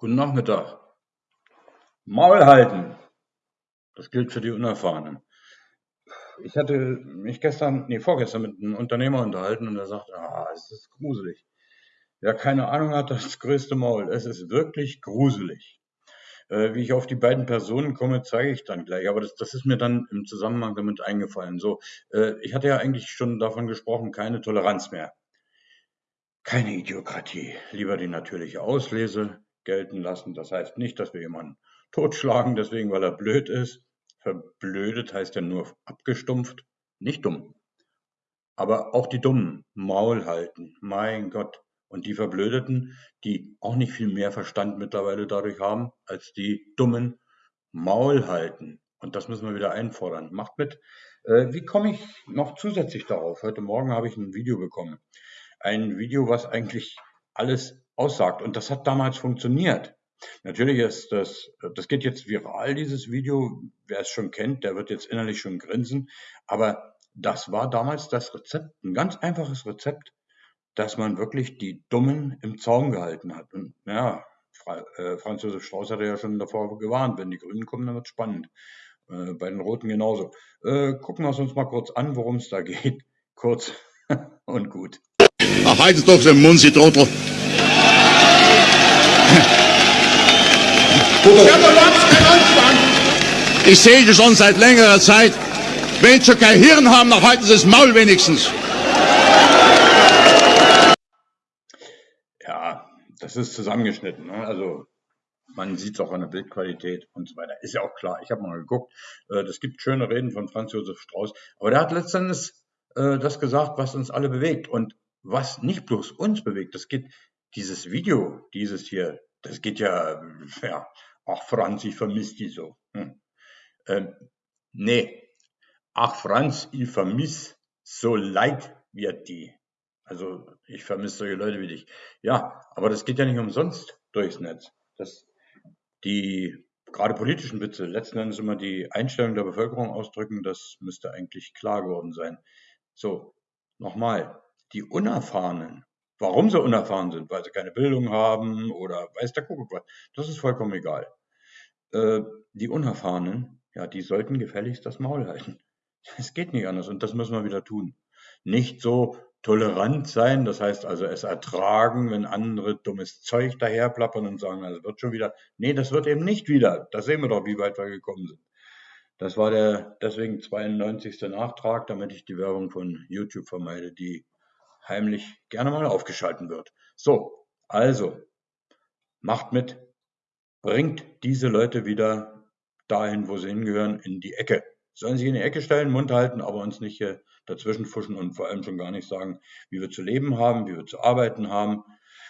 Guten Nachmittag. Maul halten. Das gilt für die Unerfahrenen. Ich hatte mich gestern, nee, vorgestern mit einem Unternehmer unterhalten und er sagte, ah, es ist gruselig. Wer keine Ahnung hat, das größte Maul. Es ist wirklich gruselig. Äh, wie ich auf die beiden Personen komme, zeige ich dann gleich. Aber das, das ist mir dann im Zusammenhang damit eingefallen. So, äh, ich hatte ja eigentlich schon davon gesprochen, keine Toleranz mehr. Keine Idiokratie. Lieber die natürliche Auslese gelten lassen. Das heißt nicht, dass wir jemanden totschlagen, deswegen, weil er blöd ist. Verblödet heißt ja nur abgestumpft, nicht dumm. Aber auch die Dummen Maul halten. Mein Gott. Und die Verblödeten, die auch nicht viel mehr Verstand mittlerweile dadurch haben, als die Dummen Maul halten. Und das müssen wir wieder einfordern. Macht mit. Äh, wie komme ich noch zusätzlich darauf? Heute Morgen habe ich ein Video bekommen. Ein Video, was eigentlich alles aussagt. Und das hat damals funktioniert. Natürlich ist das, das geht jetzt viral, dieses Video. Wer es schon kennt, der wird jetzt innerlich schon grinsen. Aber das war damals das Rezept, ein ganz einfaches Rezept, dass man wirklich die Dummen im Zaum gehalten hat. Und ja, äh, Franz Josef Strauß hatte ja schon davor gewarnt, wenn die Grünen kommen, dann wird es spannend. Äh, bei den Roten genauso. Äh, gucken wir es uns mal kurz an, worum es da geht. Kurz und gut. Ach, haltet doch den Mund, Sie. Ich sehe schon seit längerer Zeit. Wenn Sie kein Hirn haben, dann halten Sie das Maul wenigstens. Ja, das ist zusammengeschnitten. Ne? Also man sieht es auch an der Bildqualität und so weiter. Ist ja auch klar. Ich habe mal geguckt. Äh, das gibt schöne Reden von Franz Josef Strauß. Aber der hat letztendlich äh, das gesagt, was uns alle bewegt. Und was nicht bloß uns bewegt, das geht, dieses Video, dieses hier, das geht ja, ja, ach Franz, ich vermisse die so. Hm. Ähm, nee, ach Franz, ich vermisse so leid wird die. Also ich vermisse solche Leute wie dich. Ja, aber das geht ja nicht umsonst durchs Netz. Das, die gerade politischen Witze letzten Endes immer die Einstellung der Bevölkerung ausdrücken, das müsste eigentlich klar geworden sein. So, nochmal, die Unerfahrenen, warum sie unerfahren sind, weil sie keine Bildung haben oder weiß der Kuckuck was, das ist vollkommen egal. Äh, die Unerfahrenen, ja, die sollten gefälligst das Maul halten. Es geht nicht anders und das müssen wir wieder tun. Nicht so tolerant sein, das heißt also es ertragen, wenn andere dummes Zeug daherplappern und sagen, das wird schon wieder. Nee, das wird eben nicht wieder. Da sehen wir doch, wie weit wir gekommen sind. Das war der deswegen 92. Nachtrag, damit ich die Werbung von YouTube vermeide, die heimlich gerne mal aufgeschalten wird. So, also, macht mit, bringt diese Leute wieder dahin, wo sie hingehören, in die Ecke. Sollen sich in die Ecke stellen, Mund halten, aber uns nicht hier dazwischen fuschen und vor allem schon gar nicht sagen, wie wir zu leben haben, wie wir zu arbeiten haben.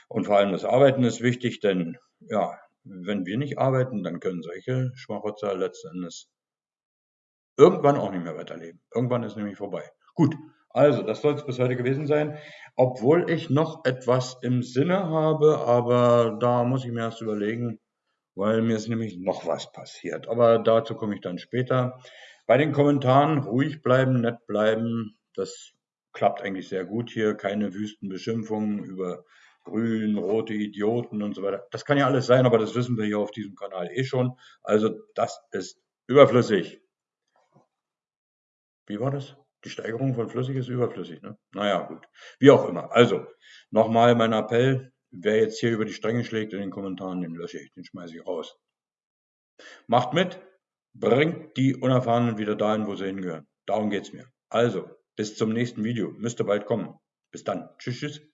Und vor allem das Arbeiten ist wichtig, denn ja, wenn wir nicht arbeiten, dann können solche Schmarotzer letzten Endes irgendwann auch nicht mehr weiterleben. Irgendwann ist nämlich vorbei. Gut, also das soll es bis heute gewesen sein. Obwohl ich noch etwas im Sinne habe, aber da muss ich mir erst überlegen, weil mir ist nämlich noch was passiert. Aber dazu komme ich dann später. Bei den Kommentaren ruhig bleiben, nett bleiben. Das klappt eigentlich sehr gut hier. Keine wüsten Beschimpfungen über grün, rote Idioten und so weiter. Das kann ja alles sein, aber das wissen wir hier auf diesem Kanal eh schon. Also das ist überflüssig. Wie war das? Die Steigerung von flüssig ist überflüssig, ne? Naja, gut. Wie auch immer. Also, nochmal mein Appell. Wer jetzt hier über die Stränge schlägt in den Kommentaren, den lösche ich, den schmeiße ich raus. Macht mit, bringt die Unerfahrenen wieder dahin, wo sie hingehören. Darum geht's mir. Also, bis zum nächsten Video. Müsste bald kommen. Bis dann. Tschüss, tschüss.